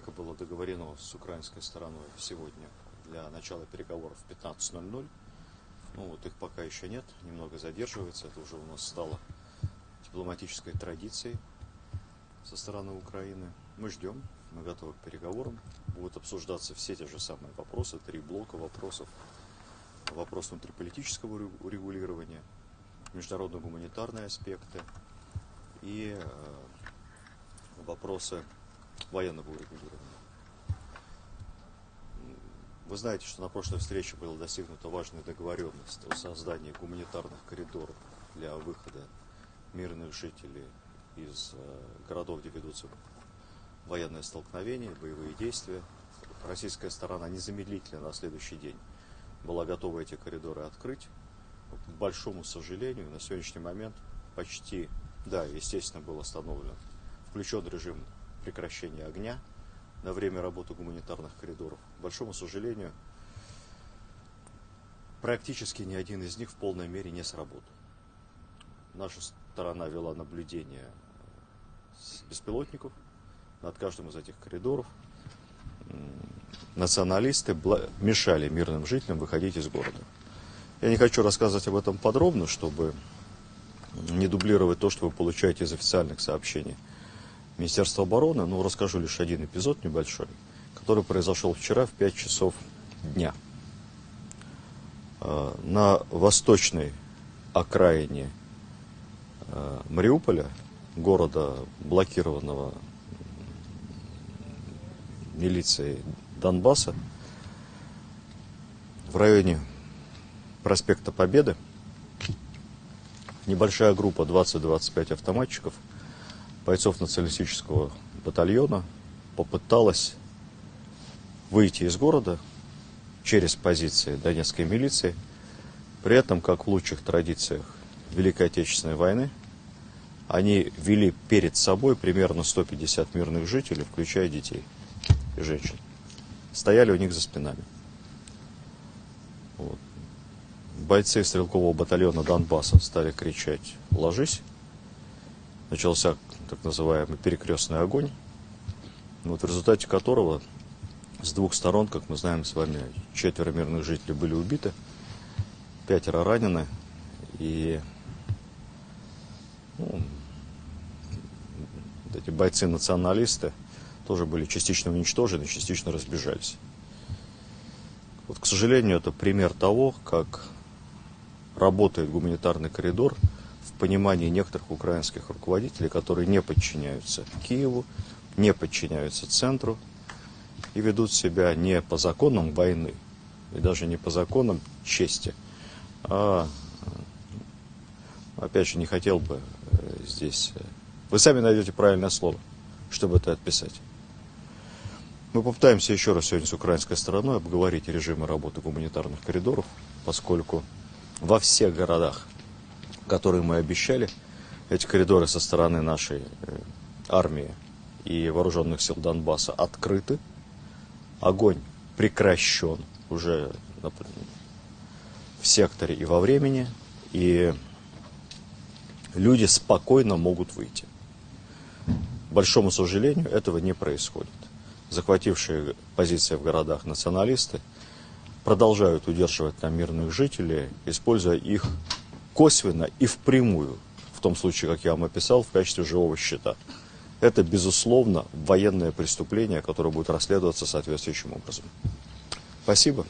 как и было договорено с украинской стороной сегодня для начала переговоров в 15.00. Ну вот их пока еще нет, немного задерживается, это уже у нас стало дипломатической традицией со стороны Украины. Мы ждем, мы готовы к переговорам. Будут обсуждаться все те же самые вопросы, три блока вопросов. Вопрос внутриполитического урегулирования, международно-гуманитарные аспекты и э, вопросы военного урегулирования. Вы знаете, что на прошлой встрече была достигнута важная договоренность о создании гуманитарных коридоров для выхода мирных жителей из э, городов, где ведутся военные столкновения, боевые действия. Российская сторона незамедлительно на следующий день была готова эти коридоры открыть. К большому сожалению, на сегодняшний момент почти, да, естественно, был остановлен, включен режим прекращения огня на время работы гуманитарных коридоров. К большому сожалению, практически ни один из них в полной мере не сработал. Наша сторона вела наблюдение с беспилотников над каждым из этих коридоров. Националисты мешали мирным жителям выходить из города. Я не хочу рассказывать об этом подробно, чтобы не дублировать то, что вы получаете из официальных сообщений. Министерства обороны, но расскажу лишь один эпизод небольшой, который произошел вчера в 5 часов дня. А, на восточной окраине а, Мариуполя, города, блокированного милицией Донбасса, в районе проспекта Победы, небольшая группа 20-25 автоматчиков – бойцов националистического батальона попыталась выйти из города через позиции донецкой милиции, при этом, как в лучших традициях Великой Отечественной войны, они вели перед собой примерно 150 мирных жителей, включая детей и женщин. Стояли у них за спинами. Вот. Бойцы стрелкового батальона Донбасса стали кричать «Ложись!» Начался так называемый перекрестный огонь, вот в результате которого с двух сторон, как мы знаем с вами, четверо мирных жителей были убиты, пятеро ранены, и ну, эти бойцы-националисты тоже были частично уничтожены, частично разбежались. Вот, к сожалению, это пример того, как работает гуманитарный коридор – понимании некоторых украинских руководителей, которые не подчиняются Киеву, не подчиняются центру и ведут себя не по законам войны, и даже не по законам чести, а, опять же, не хотел бы э, здесь... Э, вы сами найдете правильное слово, чтобы это отписать. Мы попытаемся еще раз сегодня с украинской стороной обговорить режимы работы гуманитарных коридоров, поскольку во всех городах которые мы обещали. Эти коридоры со стороны нашей э, армии и вооруженных сил Донбасса открыты. Огонь прекращен уже в секторе и во времени. И люди спокойно могут выйти. К большому сожалению, этого не происходит. Захватившие позиции в городах националисты продолжают удерживать там мирных жителей, используя их косвенно и впрямую, в том случае, как я вам описал, в качестве живого счета. Это, безусловно, военное преступление, которое будет расследоваться соответствующим образом. Спасибо.